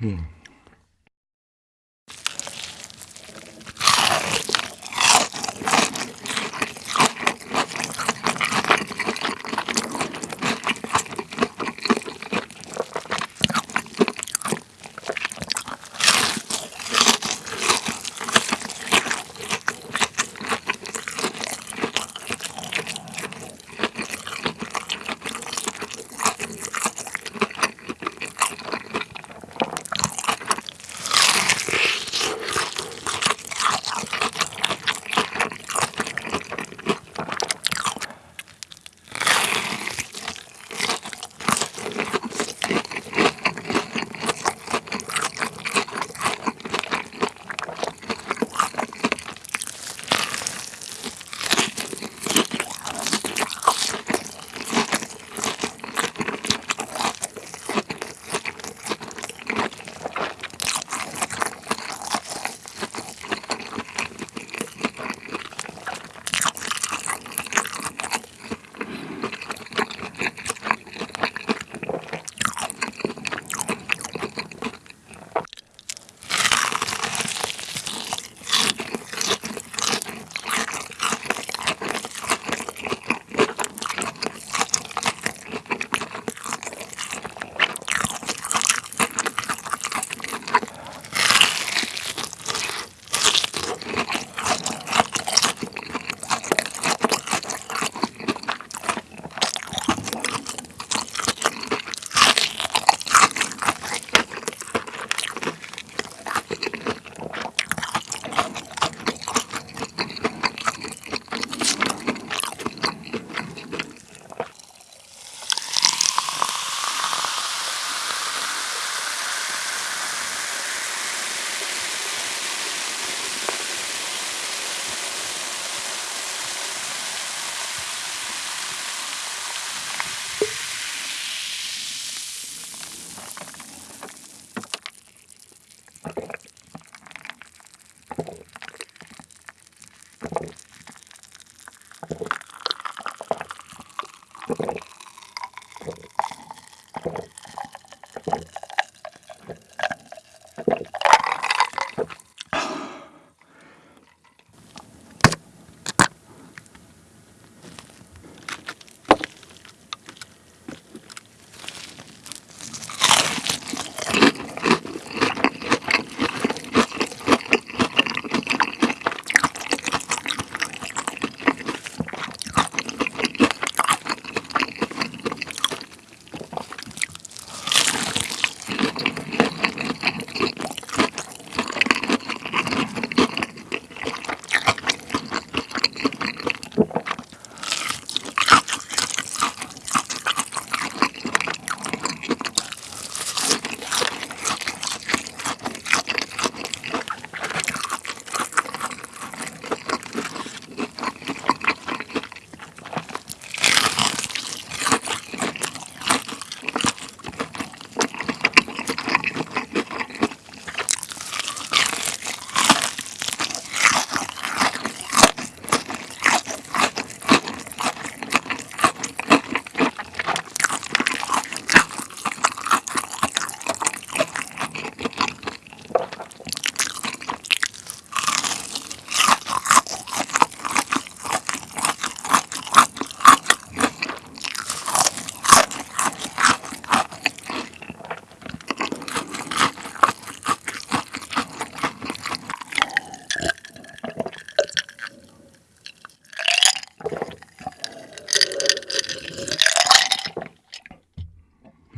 Hmm.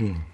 Hmm.